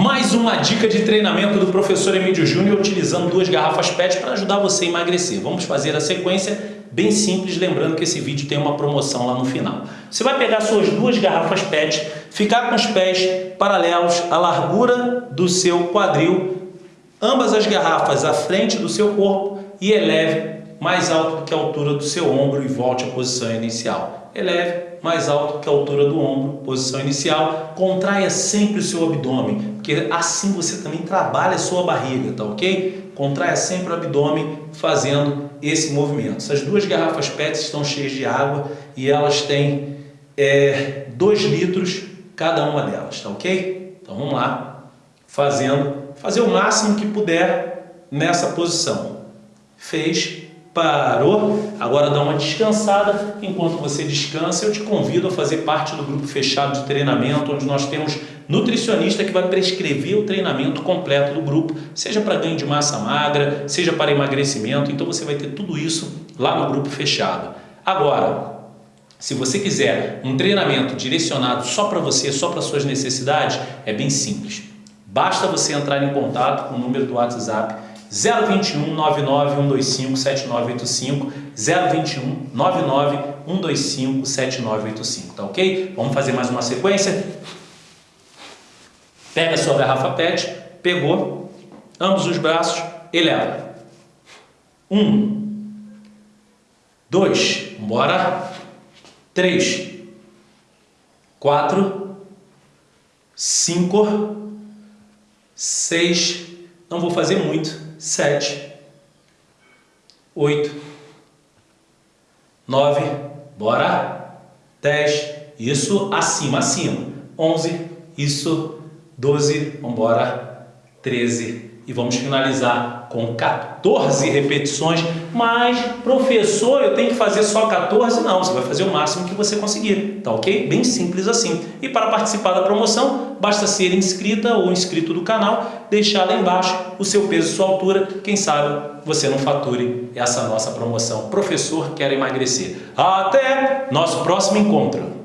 Mais uma dica de treinamento do professor Emílio Júnior utilizando duas garrafas PET para ajudar você a emagrecer. Vamos fazer a sequência bem simples, lembrando que esse vídeo tem uma promoção lá no final. Você vai pegar suas duas garrafas PET, ficar com os pés paralelos à largura do seu quadril, ambas as garrafas à frente do seu corpo e eleve mais alto do que a altura do seu ombro e volte à posição inicial. Eleve mais alto que a altura do ombro, posição inicial. Contraia sempre o seu abdômen, porque assim você também trabalha a sua barriga, tá ok? Contraia sempre o abdômen fazendo esse movimento. Essas duas garrafas PET estão cheias de água e elas têm 2 é, litros cada uma delas, tá ok? Então vamos lá, fazendo, fazer o máximo que puder nessa posição. Fez, Parou? Agora dá uma descansada. Enquanto você descansa, eu te convido a fazer parte do grupo fechado de treinamento, onde nós temos nutricionista que vai prescrever o treinamento completo do grupo, seja para ganho de massa magra, seja para emagrecimento. Então você vai ter tudo isso lá no grupo fechado. Agora, se você quiser um treinamento direcionado só para você, só para suas necessidades, é bem simples. Basta você entrar em contato com o número do WhatsApp 021 99 125 7985 021 99 125 7985, tá ok? Vamos fazer mais uma sequência? Pega sua garrafa PET, pegou, ambos os braços, eleva. Um, dois, bora. Três, quatro, cinco, seis, não vou fazer muito, sete, oito, nove, bora, dez, isso acima, acima, onze, isso, doze, vambora, treze, e vamos finalizar com 14 repetições, mas professor, eu tenho que fazer só 14? Não, você vai fazer o máximo que você conseguir, tá ok? Bem simples assim. E para participar da promoção, basta ser inscrita ou inscrito do canal, deixar lá embaixo o seu peso e sua altura, quem sabe você não fature essa nossa promoção. Professor quer emagrecer. Até nosso próximo encontro!